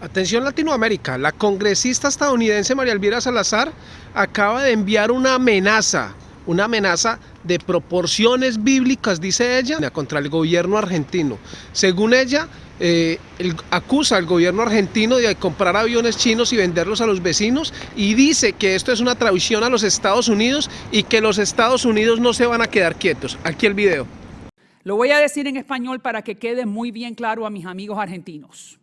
Atención Latinoamérica, la congresista estadounidense María Elvira Salazar acaba de enviar una amenaza, una amenaza de proporciones bíblicas, dice ella, contra el gobierno argentino. Según ella, eh, acusa al gobierno argentino de comprar aviones chinos y venderlos a los vecinos y dice que esto es una traición a los Estados Unidos y que los Estados Unidos no se van a quedar quietos. Aquí el video. Lo voy a decir en español para que quede muy bien claro a mis amigos argentinos.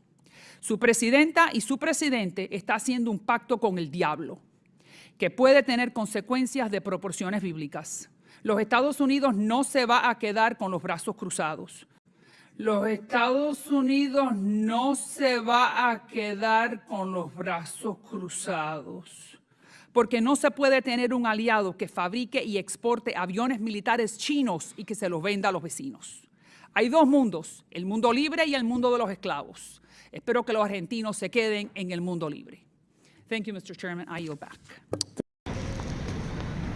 Su presidenta y su presidente está haciendo un pacto con el diablo que puede tener consecuencias de proporciones bíblicas. Los Estados Unidos no se va a quedar con los brazos cruzados. Los Estados Unidos no se va a quedar con los brazos cruzados. Porque no se puede tener un aliado que fabrique y exporte aviones militares chinos y que se los venda a los vecinos. Hay dos mundos, el mundo libre y el mundo de los esclavos. Espero que los argentinos se queden en el mundo libre. Thank you, Mr. Chairman. I yield back.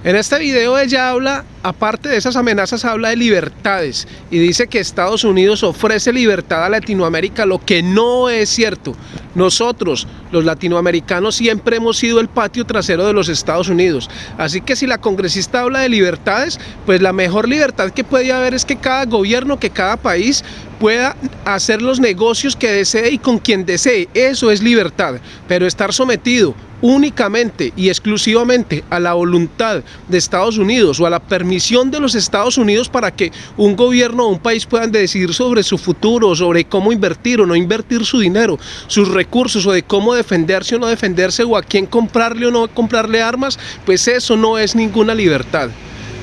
En este video ella habla, aparte de esas amenazas, habla de libertades y dice que Estados Unidos ofrece libertad a Latinoamérica, lo que no es cierto. Nosotros, los latinoamericanos, siempre hemos sido el patio trasero de los Estados Unidos. Así que si la congresista habla de libertades, pues la mejor libertad que puede haber es que cada gobierno, que cada país pueda hacer los negocios que desee y con quien desee. Eso es libertad, pero estar sometido únicamente y exclusivamente a la voluntad de Estados Unidos o a la permisión de los Estados Unidos para que un gobierno o un país puedan decidir sobre su futuro, sobre cómo invertir o no invertir su dinero, sus recursos o de cómo defenderse o no defenderse o a quién comprarle o no comprarle armas, pues eso no es ninguna libertad.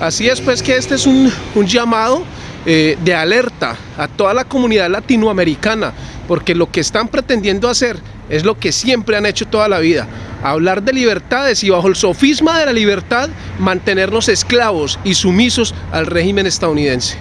Así es pues que este es un, llamado eh, de alerta a toda la comunidad latinoamericana, porque lo que están pretendiendo hacer es lo que siempre han hecho toda la vida, hablar de libertades y bajo el sofisma de la libertad mantenernos esclavos y sumisos al régimen estadounidense.